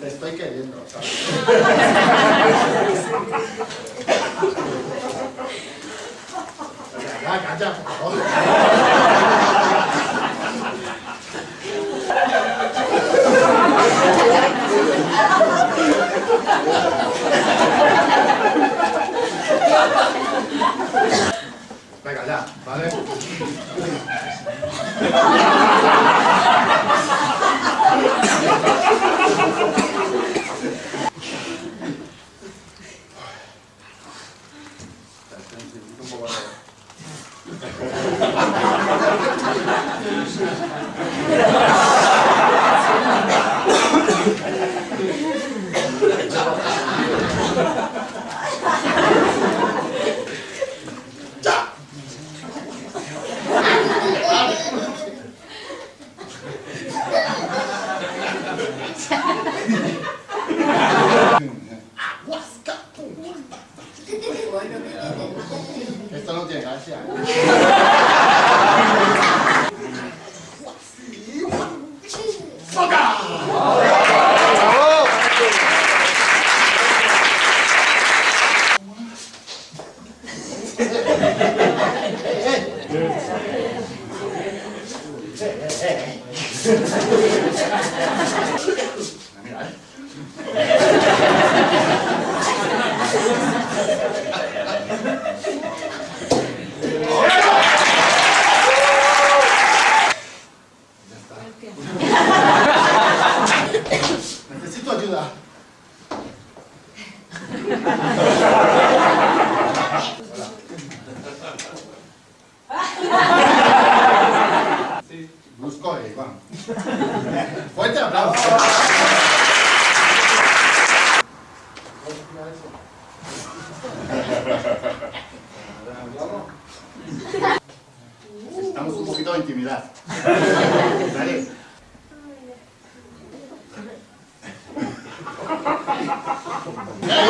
Te estoy queriendo, ¿sabes? 야 가자 어. 빨리 가자 말해 Esto no tiene gracia. Mira, Fuerte aplauso. Necesitamos un poquito de intimidad. Dale.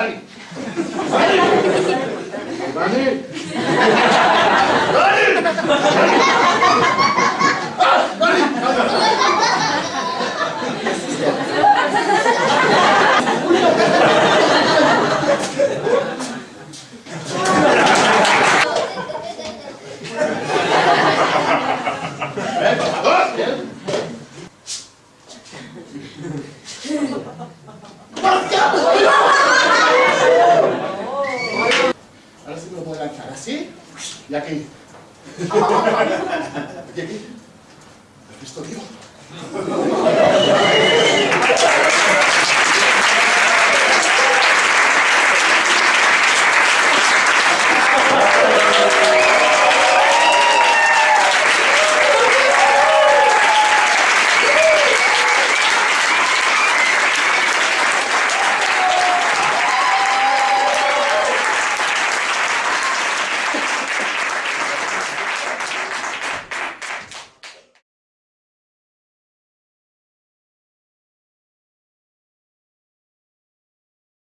빨리. 빨리. 나는. 나는. 아, 빨리. 네? 어? 네? Así y aquí. Aquí, aquí. ¿Has visto, tío?